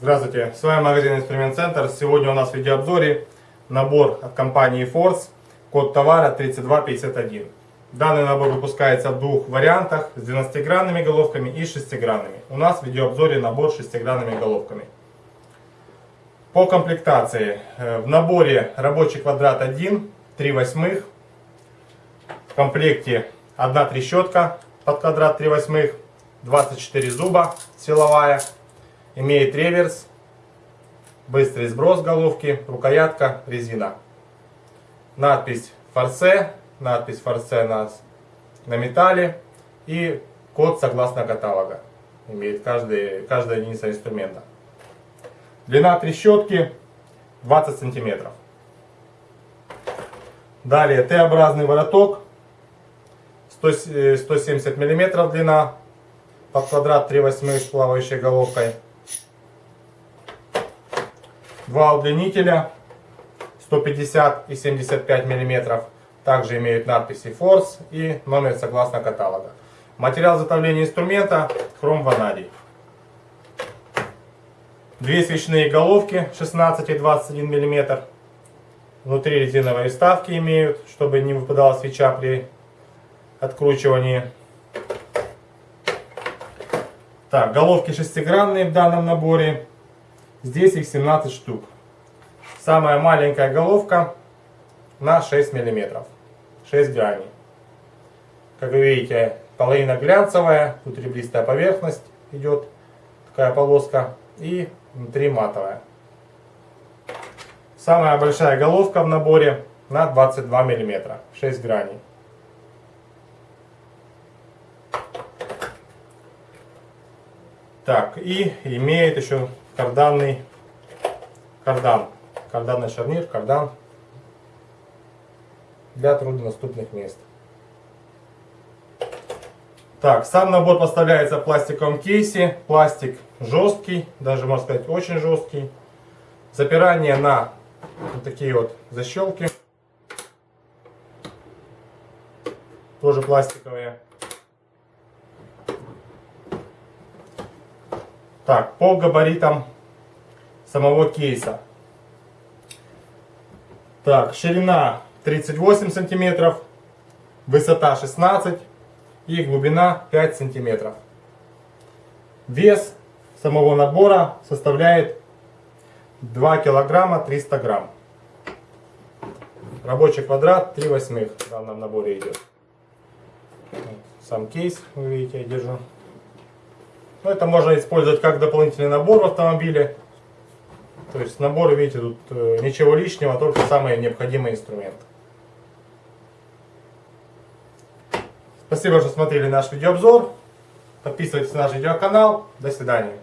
Здравствуйте, с вами магазин Инструмент Центр. Сегодня у нас в видеообзоре набор от компании Force, код товара 3251. Данный набор выпускается в двух вариантах, с 12-гранными головками и 6-гранными. У нас в видеообзоре набор с 6-гранными головками. По комплектации. Э, в наборе рабочий квадрат 1, 3 восьмых. В комплекте одна трещотка под квадрат 3 восьмых, 24 зуба силовая Имеет реверс, быстрый сброс головки, рукоятка, резина. Надпись форсе, надпись форсе на, на металле и код согласно каталога. Имеет каждый, каждая единица инструмента. Длина трещотки 20 сантиметров. Далее Т-образный вороток 170 миллиметров длина под квадрат 3 восьмых с плавающей головкой. Два удлинителя 150 и 75 мм. Также имеют надписи Force и номер согласно каталога. Материал изготовления инструмента хром ванадий. Две свечные головки 16 и 21 мм. Внутри резиновые вставки имеют, чтобы не выпадала свеча при откручивании. Так, головки шестигранные в данном наборе. Здесь их 17 штук. Самая маленькая головка на 6 мм. 6 граней. Как вы видите, половина глянцевая, тут ребристая поверхность идет, такая полоска, и внутри матовая. Самая большая головка в наборе на 22 мм, 6 граней. Так, и имеет еще карданный кардан. Карданный шарнир, кардан для труднодоступных мест. Так, сам набор поставляется в пластиковом кейсе. Пластик жесткий, даже можно сказать очень жесткий. Запирание на вот такие вот защелки. Тоже пластиковые. Так, по габаритам самого кейса. Так, ширина 38 сантиметров, высота 16 и глубина 5 сантиметров. Вес самого набора составляет 2 килограмма 300 грамм. Рабочий квадрат 3 восьмых в данном наборе идет. Сам кейс, вы видите, я держу. Но ну, это можно использовать как дополнительный набор в автомобиле. То есть набор, видите, тут э, ничего лишнего, только самые необходимые инструменты. Спасибо, что смотрели наш видеообзор. Подписывайтесь на наш видеоканал. До свидания.